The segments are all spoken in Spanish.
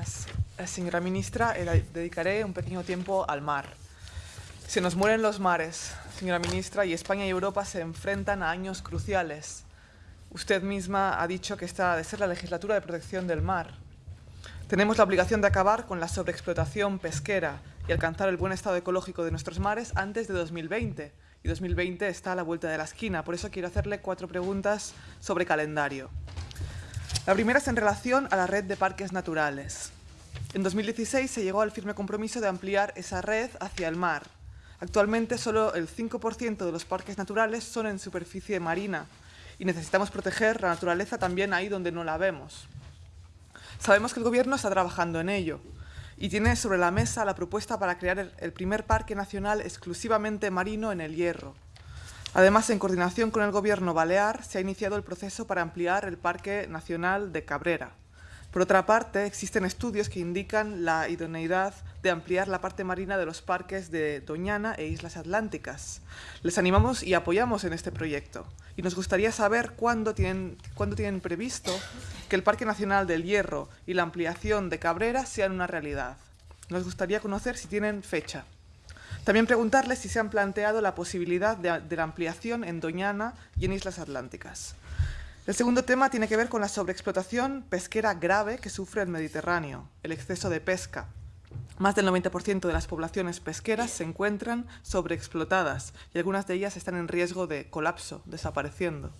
Gracias. Eh, Señora ministra, eh, dedicaré un pequeño tiempo al mar. Se nos mueren los mares, señora ministra, y España y Europa se enfrentan a años cruciales. Usted misma ha dicho que esta ha de ser la legislatura de protección del mar. Tenemos la obligación de acabar con la sobreexplotación pesquera y alcanzar el buen estado ecológico de nuestros mares antes de 2020. Y 2020 está a la vuelta de la esquina. Por eso quiero hacerle cuatro preguntas sobre calendario. La primera es en relación a la red de parques naturales. En 2016 se llegó al firme compromiso de ampliar esa red hacia el mar. Actualmente solo el 5% de los parques naturales son en superficie marina y necesitamos proteger la naturaleza también ahí donde no la vemos. Sabemos que el Gobierno está trabajando en ello y tiene sobre la mesa la propuesta para crear el primer parque nacional exclusivamente marino en el Hierro. Además, en coordinación con el Gobierno balear, se ha iniciado el proceso para ampliar el Parque Nacional de Cabrera. Por otra parte, existen estudios que indican la idoneidad de ampliar la parte marina de los parques de Doñana e Islas Atlánticas. Les animamos y apoyamos en este proyecto. Y nos gustaría saber cuándo tienen, previsto que el Parque Nacional del Hierro y la ampliación de Cabrera sean una realidad. Nos gustaría conocer si tienen fecha. También preguntarles si se han planteado la posibilidad de, la ampliación en Doñana y en Islas Atlánticas. El segundo tema tiene que ver con la sobreexplotación pesquera grave que sufre el Mediterráneo, el exceso de pesca. Más del 90% de las poblaciones pesqueras se encuentran sobreexplotadas y algunas de ellas están en riesgo de colapso, desapareciendo.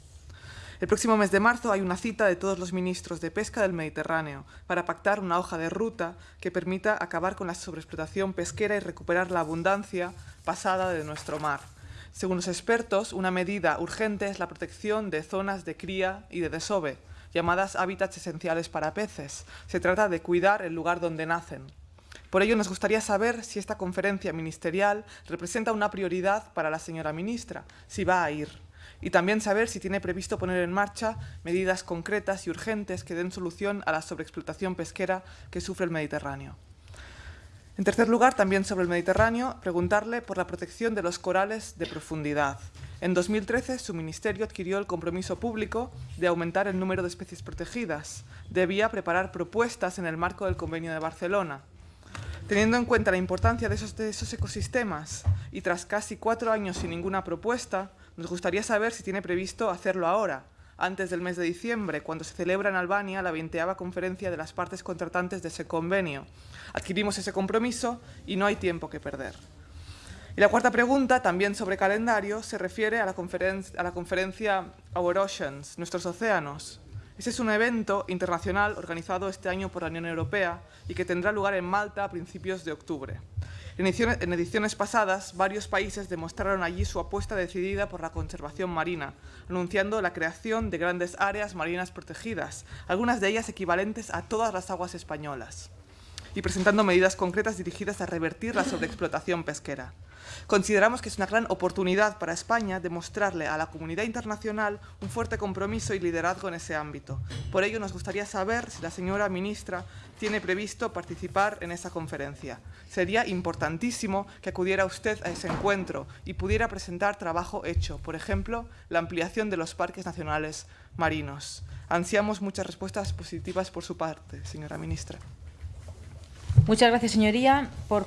El próximo mes de marzo hay una cita de todos los ministros de pesca del Mediterráneo para pactar una hoja de ruta que permita acabar con la sobreexplotación pesquera y recuperar la abundancia pasada de nuestro mar. Según los expertos, una medida urgente es la protección de zonas de cría y de desove, llamadas hábitats esenciales para peces. Se trata de cuidar el lugar donde nacen. Por ello, nos gustaría saber si esta conferencia ministerial representa una prioridad para la señora ministra, si va a ir. Y también saber si tiene previsto poner en marcha medidas concretas y urgentes que den solución a la sobreexplotación pesquera que sufre el Mediterráneo. En tercer lugar, también sobre el Mediterráneo, preguntarle por la protección de los corales de profundidad. En 2013, su ministerio adquirió el compromiso público de aumentar el número de especies protegidas. Debía preparar propuestas en el marco del Convenio de Barcelona. Teniendo en cuenta la importancia de esos, ecosistemas y tras casi cuatro años sin ninguna propuesta, nos gustaría saber si tiene previsto hacerlo ahora, antes del mes de diciembre, cuando se celebra en Albania la 20 conferencia de las partes contratantes de ese convenio. Adquirimos ese compromiso y no hay tiempo que perder. Y la cuarta pregunta, también sobre calendario, se refiere a la, a la conferencia Our Oceans, Nuestros Océanos. Ese es un evento internacional organizado este año por la Unión Europea y que tendrá lugar en Malta a principios de octubre. En ediciones, pasadas, varios países demostraron allí su apuesta decidida por la conservación marina, anunciando la creación de grandes áreas marinas protegidas, algunas de ellas equivalentes a todas las aguas españolas, y presentando medidas concretas dirigidas a revertir la sobreexplotación pesquera. Consideramos que es una gran oportunidad para España demostrarle a la comunidad internacional un fuerte compromiso y liderazgo en ese ámbito. Por ello, nos gustaría saber si la señora ministra tiene previsto participar en esa conferencia. Sería importantísimo que acudiera usted a ese encuentro y pudiera presentar trabajo hecho, por ejemplo, la ampliación de los parques nacionales marinos. Ansiamos muchas respuestas positivas por su parte, señora ministra. Muchas gracias, señoría. Por